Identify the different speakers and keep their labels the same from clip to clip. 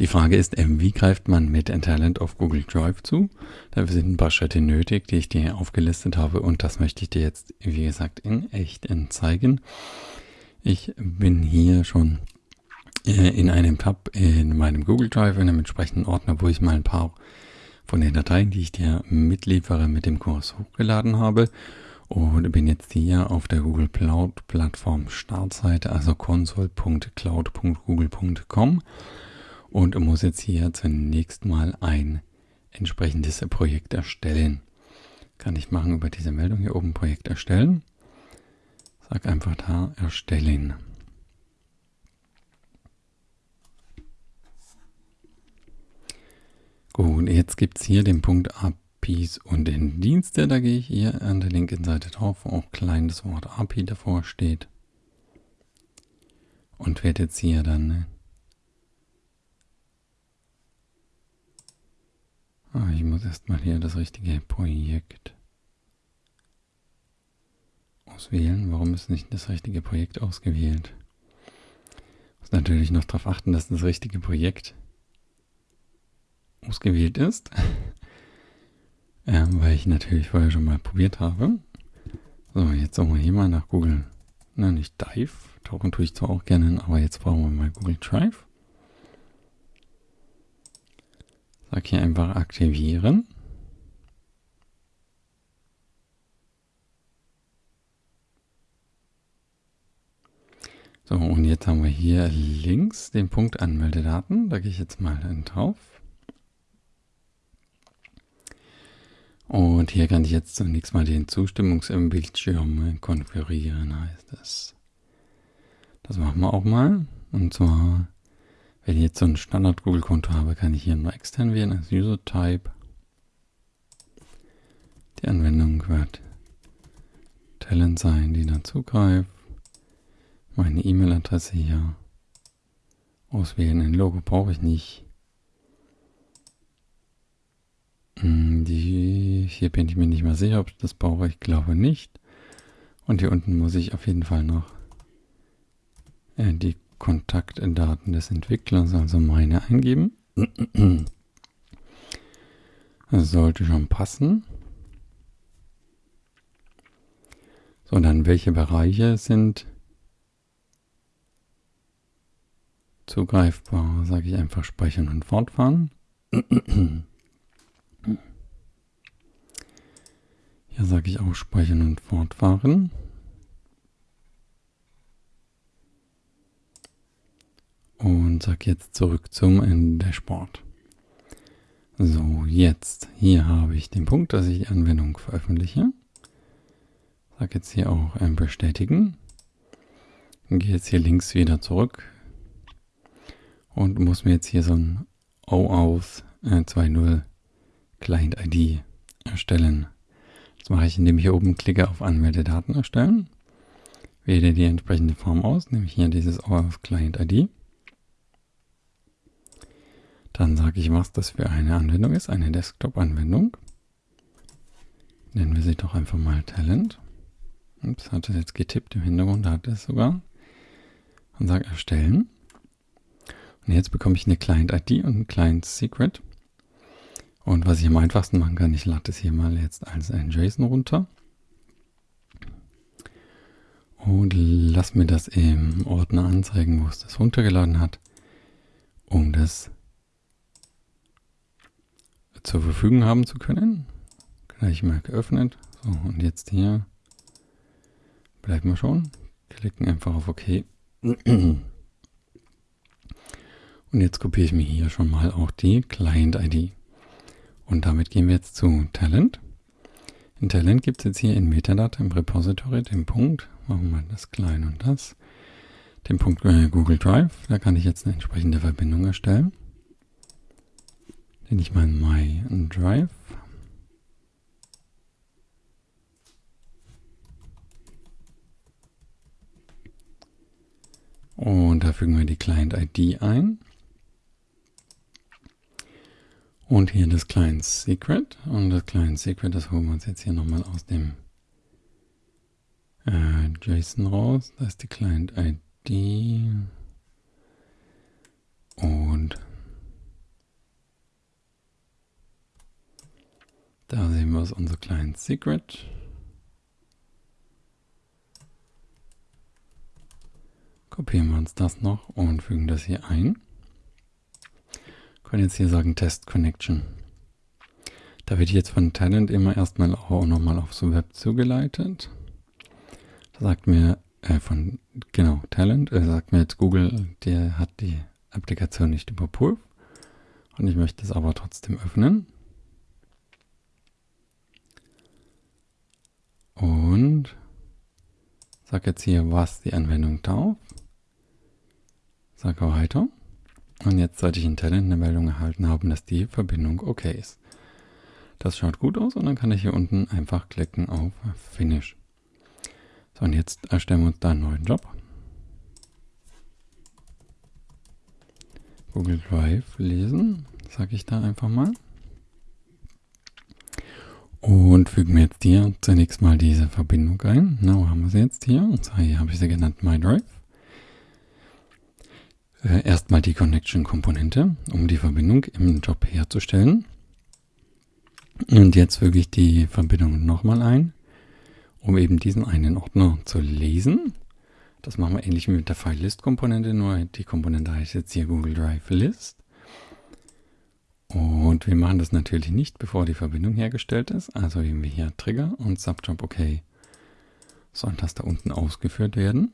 Speaker 1: Die Frage ist, äh, wie greift man mit Talent auf Google Drive zu? Da sind ein paar Schritte nötig, die ich dir aufgelistet habe und das möchte ich dir jetzt, wie gesagt, in echt zeigen. Ich bin hier schon äh, in einem Tab in meinem Google Drive, in einem entsprechenden Ordner, wo ich mal ein paar von den Dateien, die ich dir mitliefere, mit dem Kurs hochgeladen habe und bin jetzt hier auf der Google Cloud Plattform Startseite, also console.cloud.google.com und muss jetzt hier zunächst mal ein entsprechendes Projekt erstellen. Kann ich machen über diese Meldung hier oben Projekt erstellen. Sag einfach da erstellen. Gut, jetzt gibt es hier den Punkt APIs und den Dienste. Da gehe ich hier an der linken Seite drauf, wo auch klein das Wort API davor steht. Und werde jetzt hier dann Ah, ich muss erstmal hier das richtige Projekt auswählen. Warum ist nicht das richtige Projekt ausgewählt? Muss natürlich noch darauf achten, dass das richtige Projekt ausgewählt ist. ähm, weil ich natürlich vorher schon mal probiert habe. So, jetzt suchen wir hier mal nach Google. Na, nicht Dive. Tauchen tue ich zwar auch gerne, aber jetzt brauchen wir mal Google Drive. Sag hier einfach aktivieren. So, und jetzt haben wir hier links den Punkt Anmeldedaten. Da gehe ich jetzt mal drauf. Und hier kann ich jetzt zunächst mal den Zustimmungsbildschirm konfigurieren, heißt es. Das machen wir auch mal. Und zwar wenn ich jetzt so ein Standard-Google-Konto habe, kann ich hier nur extern wählen als User-Type. Die Anwendung wird Talent sein, die dann zugreift. Meine E-Mail-Adresse hier auswählen. Ein Logo brauche ich nicht. Hm, die, hier bin ich mir nicht mehr sicher, ob ich das brauche. Ich glaube nicht. Und hier unten muss ich auf jeden Fall noch äh, die Kontaktdaten des Entwicklers, also meine, eingeben. Das sollte schon passen. So, dann welche Bereiche sind zugreifbar? Sage ich einfach speichern und fortfahren. Hier sage ich auch speichern und fortfahren. Sage jetzt zurück zum Dashboard. So, jetzt hier habe ich den Punkt, dass ich die Anwendung veröffentliche. Sage jetzt hier auch ähm, bestätigen. Gehe jetzt hier links wieder zurück und muss mir jetzt hier so ein OAuth äh, 2.0 Client ID erstellen. Das mache ich, indem ich hier oben klicke auf Anmeldedaten erstellen. Wähle die entsprechende Form aus, nämlich hier dieses OAuth Client ID. Dann sage ich, was das für eine Anwendung ist, eine Desktop-Anwendung. Nennen wir sie doch einfach mal Talent. Ups, hat es jetzt getippt im Hintergrund, da hat es sogar. Und sage erstellen. Und jetzt bekomme ich eine Client-ID und ein Client-Secret. Und was ich am einfachsten machen kann, ich lade es hier mal jetzt als ein JSON runter. Und lass mir das im Ordner anzeigen, wo es das runtergeladen hat, um das zur Verfügung haben zu können. Gleich mal geöffnet. So, und jetzt hier bleiben wir schon. Klicken einfach auf OK. Und jetzt kopiere ich mir hier schon mal auch die Client-ID. Und damit gehen wir jetzt zu Talent. In Talent gibt es jetzt hier in Metadata im Repository den Punkt, machen wir das klein und das, den Punkt äh, Google Drive. Da kann ich jetzt eine entsprechende Verbindung erstellen nenne ich mal My Drive. Und da fügen wir die Client-ID ein. Und hier das Client Secret. Und das Client Secret, das holen wir uns jetzt hier nochmal aus dem äh, JSON raus. Da ist die Client ID. Und ist unser Client Secret. Kopieren wir uns das noch und fügen das hier ein. Können jetzt hier sagen Test Connection. Da wird jetzt von Talent immer erstmal auch nochmal aufs Web zugeleitet. Da sagt mir äh, von, genau, Talent, äh, sagt mir jetzt Google, der hat die Applikation nicht überprüft. Und ich möchte es aber trotzdem öffnen. Und sage jetzt hier, was die Anwendung darf. Sage weiter. Und jetzt sollte ich in Talent eine Meldung erhalten haben, dass die Verbindung okay ist. Das schaut gut aus und dann kann ich hier unten einfach klicken auf Finish. So, und jetzt erstellen wir uns da einen neuen Job. Google Drive lesen, sage ich da einfach mal. Und fügen wir jetzt hier zunächst mal diese Verbindung ein. Na, wo haben wir sie jetzt hier? Und zwar hier habe ich sie genannt MyDrive. Äh, erstmal die Connection-Komponente, um die Verbindung im Job herzustellen. Und jetzt füge ich die Verbindung nochmal ein, um eben diesen einen Ordner zu lesen. Das machen wir ähnlich wie mit der File-List-Komponente, nur die Komponente heißt jetzt hier Google Drive List. Und wir machen das natürlich nicht, bevor die Verbindung hergestellt ist. Also eben wir hier Trigger und Subjob OK sollen das da unten ausgeführt werden.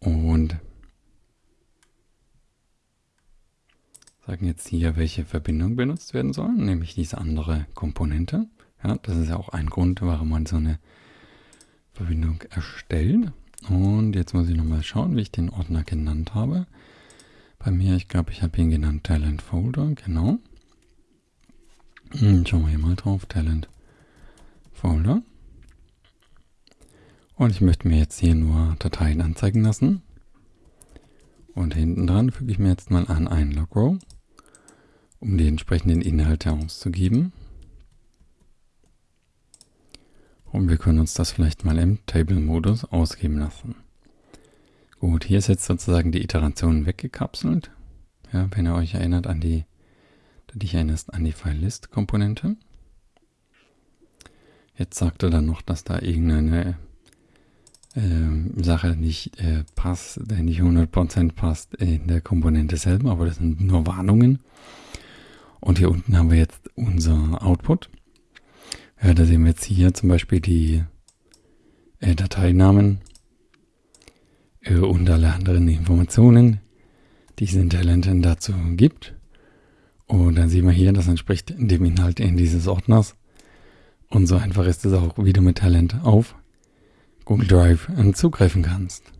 Speaker 1: Und sagen jetzt hier, welche Verbindung benutzt werden soll, nämlich diese andere Komponente. Ja, das ist ja auch ein Grund, warum man so eine Verbindung erstellt. Und jetzt muss ich nochmal schauen, wie ich den Ordner genannt habe. Bei mir, ich glaube, ich habe ihn genannt Talent Folder, genau. Hm, schauen wir hier mal drauf, Talent Folder. Und ich möchte mir jetzt hier nur Dateien anzeigen lassen. Und hinten dran füge ich mir jetzt mal an ein Logrow, um die entsprechenden Inhalte auszugeben. Und wir können uns das vielleicht mal im Table-Modus ausgeben lassen. Gut, hier ist jetzt sozusagen die Iteration weggekapselt. Ja, wenn ihr euch erinnert an die, dich erinnerst an die File-List-Komponente. Jetzt sagt er dann noch, dass da irgendeine äh, Sache nicht äh, passt, nicht 100% passt in der Komponente selber, aber das sind nur Warnungen. Und hier unten haben wir jetzt unser Output. Ja, da sehen wir jetzt hier zum Beispiel die äh, Dateinamen und alle anderen Informationen, die es in Talenten dazu gibt. Und dann sehen wir hier, das entspricht dem Inhalt in dieses Ordners. Und so einfach ist es auch, wie du mit Talent auf Google Drive zugreifen kannst.